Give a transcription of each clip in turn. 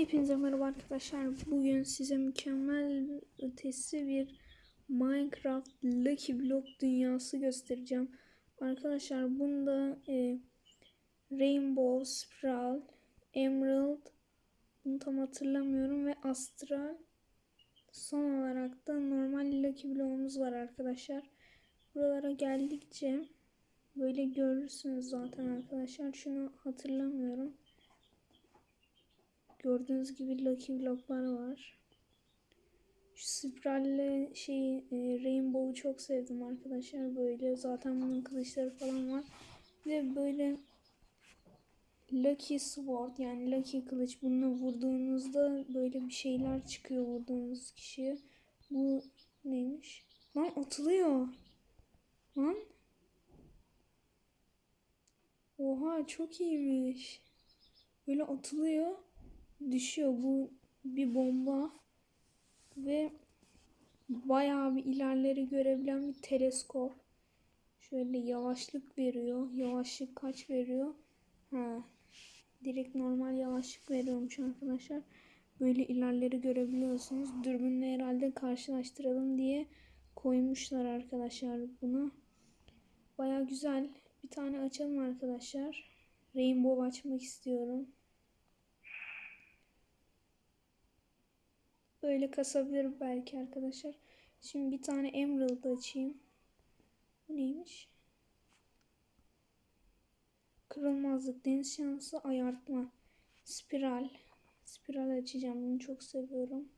Hepinize merhaba arkadaşlar. Bugün size mükemmel ötesi bir Minecraft Lucky Block dünyası göstereceğim. Arkadaşlar bunda e, Rainbow, Spiral, Emerald, bunu tam hatırlamıyorum ve Astral. Son olarak da normal Lucky Block'umuz var arkadaşlar. Buralara geldikçe böyle görürsünüz zaten arkadaşlar. Şunu hatırlamıyorum. Gördüğünüz gibi Lucky Block'lar var. Şu spiralle şey e, Rainbow'u çok sevdim arkadaşlar. Böyle zaten bunun kılıçları falan var. Ve böyle Lucky Sword yani Lucky kılıç bununla vurduğunuzda böyle bir şeyler çıkıyor vurduğunuz kişiye. Bu neymiş? Lan atılıyor. Lan. Oha çok iyiymiş. Böyle atılıyor düşüyor. Bu bir bomba ve bayağı bir ilerleri görebilen bir teleskop. Şöyle yavaşlık veriyor. Yavaşlık kaç veriyor? Ha. Direkt normal yavaşlık veriyormuş arkadaşlar. Böyle ilerleri görebiliyorsunuz. Dürbünle herhalde karşılaştıralım diye koymuşlar arkadaşlar bunu. Baya güzel. Bir tane açalım arkadaşlar. Rainbow açmak istiyorum. Böyle kasabilirim belki arkadaşlar. Şimdi bir tane Emerald açayım. Bu neymiş? Kırılmazlık, deniz şansı, ayartma, spiral. Spiral açacağım. Bunu çok seviyorum.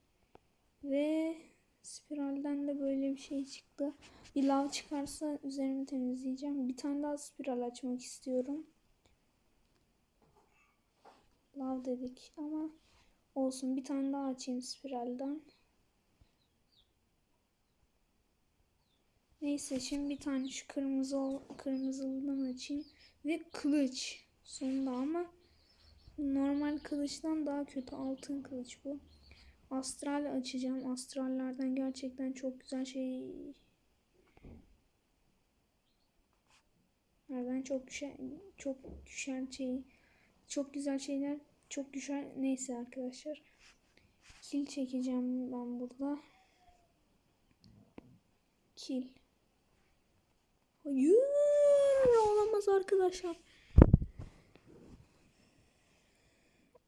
Ve spiralden de böyle bir şey çıktı. Bir lav çıkarsa üzerimi temizleyeceğim. Bir tane daha spiral açmak istiyorum. Lav dedik ama Olsun bir tane daha açayım spiralden. Neyse şimdi bir tane şu kırmızı kırmızılıdan açayım. Ve kılıç sonunda ama normal kılıçtan daha kötü altın kılıç bu. Astral açacağım. Astrallerden gerçekten çok güzel şey Nereden çok düşen çok düşen şey çok güzel şeyler çok düşer. Neyse arkadaşlar. Kil çekeceğim ben burada. Kil. Hayır. Olamaz arkadaşlar.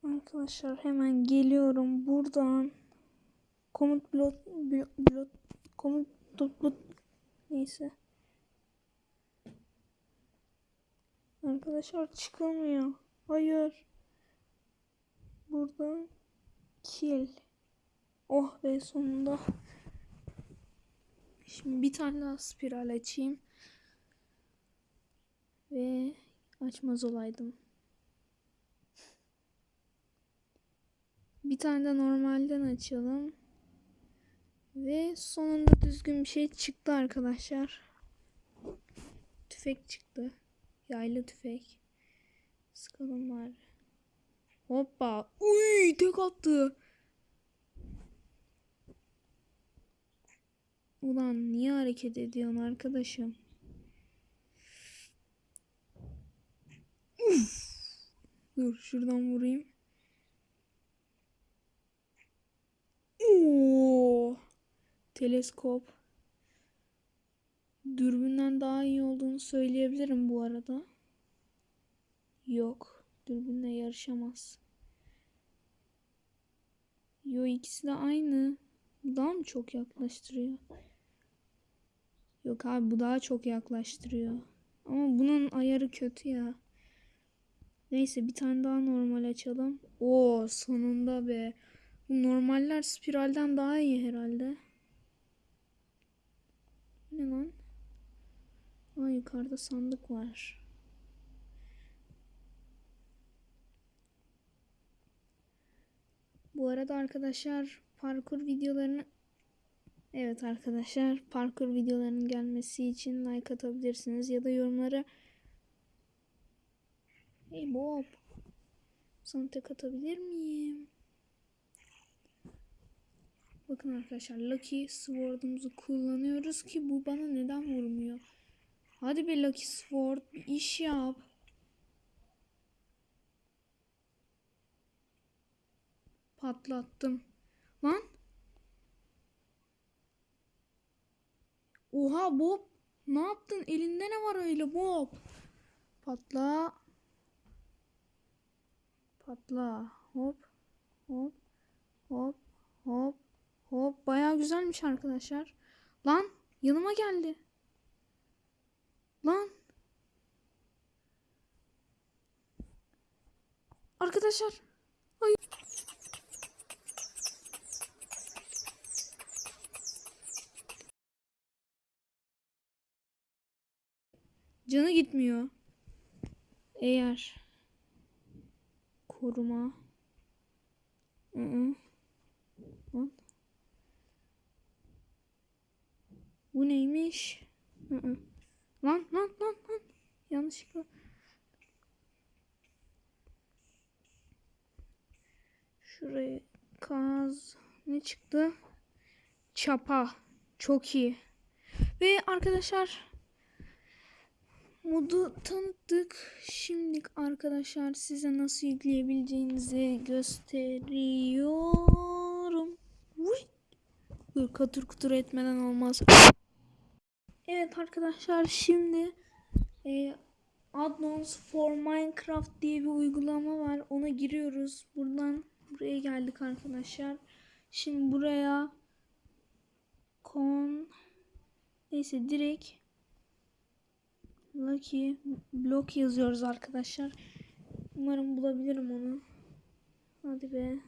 Arkadaşlar hemen geliyorum buradan. Komut blot blot komut blot neyse. Arkadaşlar çıkamıyor. Hayır. Buradan kill. Oh be sonunda. Şimdi bir tane daha spiral açayım. Ve açmaz olaydım. Bir tane de normalden açalım. Ve sonunda düzgün bir şey çıktı arkadaşlar. Tüfek çıktı. Yaylı tüfek. Sıkalım bari. Hoppa. Uy tek attı. Ulan niye hareket ediyorsun arkadaşım? Uf. Dur şuradan vurayım. Oo. Teleskop. Dürbünden daha iyi olduğunu söyleyebilirim bu arada. Yok. Dürbünle yarışamaz. Yo ikisi de aynı. Bu daha mı çok yaklaştırıyor? Yok abi bu daha çok yaklaştırıyor. Ama bunun ayarı kötü ya. Neyse bir tane daha normal açalım. Oo sonunda be. Bu normaller spiralden daha iyi herhalde. Ne lan? Aa yukarıda sandık var. Bu arada arkadaşlar parkur videolarını Evet arkadaşlar parkur videolarının gelmesi için like atabilirsiniz ya da yorumlara Hey Bob sana tek atabilir miyim? Bakın arkadaşlar Lucky Sword'umuzu kullanıyoruz ki bu bana neden vurmuyor? Hadi be Lucky Sword bir iş yap. Patlattım. Lan. Oha Bob. Ne yaptın? Elinde ne var öyle Bob? Patla. Patla. Hop. Hop. Hop. Hop. Hop. Baya güzelmiş arkadaşlar. Lan. Yanıma geldi. Lan. Arkadaşlar. Hayır. Canı gitmiyor. Eğer koruma Hı -hı. Lan. Bu neymiş? Hı -hı. Lan lan lan lan. Yanlışlıkla. Şuraya kaz. Ne çıktı? Çapa. Çok iyi. Ve arkadaşlar modu tanıttık. Şimdi arkadaşlar size nasıl yükleyebileceğinizi gösteriyorum. Dur katır kutur etmeden olmaz. Evet arkadaşlar şimdi e, Addons for Minecraft diye bir uygulama var. Ona giriyoruz. Buradan buraya geldik arkadaşlar. Şimdi buraya kon neyse direkt Lucky blok yazıyoruz arkadaşlar. Umarım bulabilirim onu. Hadi be.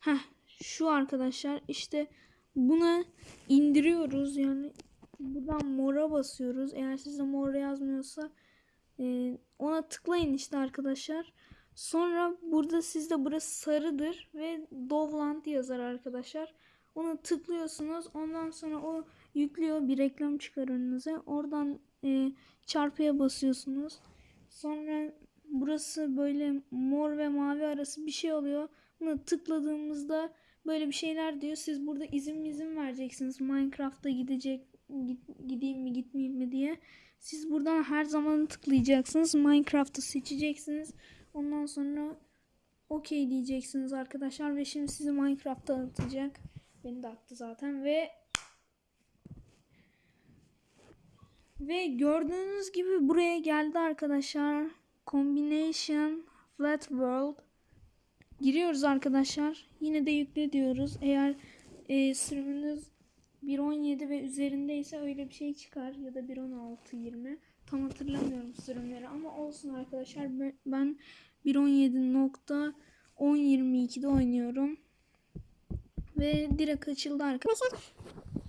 Heh şu arkadaşlar işte buna indiriyoruz yani buradan mora basıyoruz. Eğer sizde mor yazmıyorsa e, ona tıklayın işte arkadaşlar. Sonra burada sizde burası sarıdır ve Dovland yazar arkadaşlar. Ona tıklıyorsunuz. Ondan sonra o yüklüyor. Bir reklam çıkar önünüze. Oradan e, çarpıya basıyorsunuz. Sonra burası böyle mor ve mavi arası bir şey oluyor. Buna tıkladığımızda böyle bir şeyler diyor. Siz burada izin izin vereceksiniz. Minecraft'a gidecek gideyim mi gitmeyeyim mi diye. Siz buradan her zaman tıklayacaksınız. Minecraft'ı seçeceksiniz. Ondan sonra okey diyeceksiniz arkadaşlar ve şimdi sizi Minecraft'ta atacak. Beni de attı zaten ve ve gördüğünüz gibi buraya geldi arkadaşlar. Combination Flat World giriyoruz arkadaşlar. Yine de yükle diyoruz. Eğer e, sürümünüz 1.17 ve üzerindeyse öyle bir şey çıkar ya da 1.16.20 tam hatırlamıyorum sürümleri ama olsun arkadaşlar ben 1.17.10.22'de oynuyorum ve direkt açıldı arkadaşlar.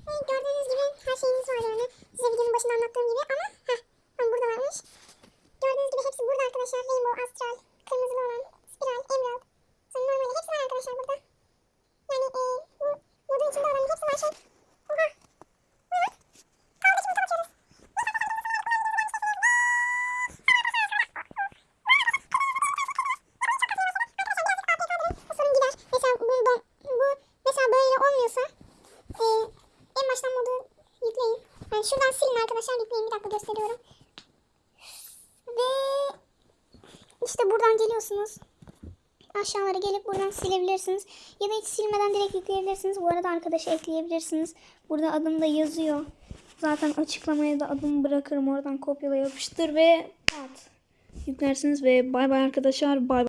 Gördüğünüz gibi her şeyiniz var yani. Size videonun başında anlattığım gibi ama heh, burada varmış. Gördüğünüz gibi hepsi burada arkadaşlar. Rainbow, Astral, kırmızılı olan, Spiral, Emerald. Sonra normali hepsi var arkadaşlar burada. Yani e, bu modun içinde olan hepsi var şey. Arkadaşlar yükleyin. Bir dakika gösteriyorum. Ve işte buradan geliyorsunuz. Aşağılara gelip buradan silebilirsiniz. Ya da hiç silmeden direkt yükleyebilirsiniz. Bu arada arkadaşı ekleyebilirsiniz. Burada adım da yazıyor. Zaten açıklamaya da adımı bırakırım. Oradan kopyala yapıştır ve at. Yüklersiniz ve bay bay arkadaşlar. Bay bay.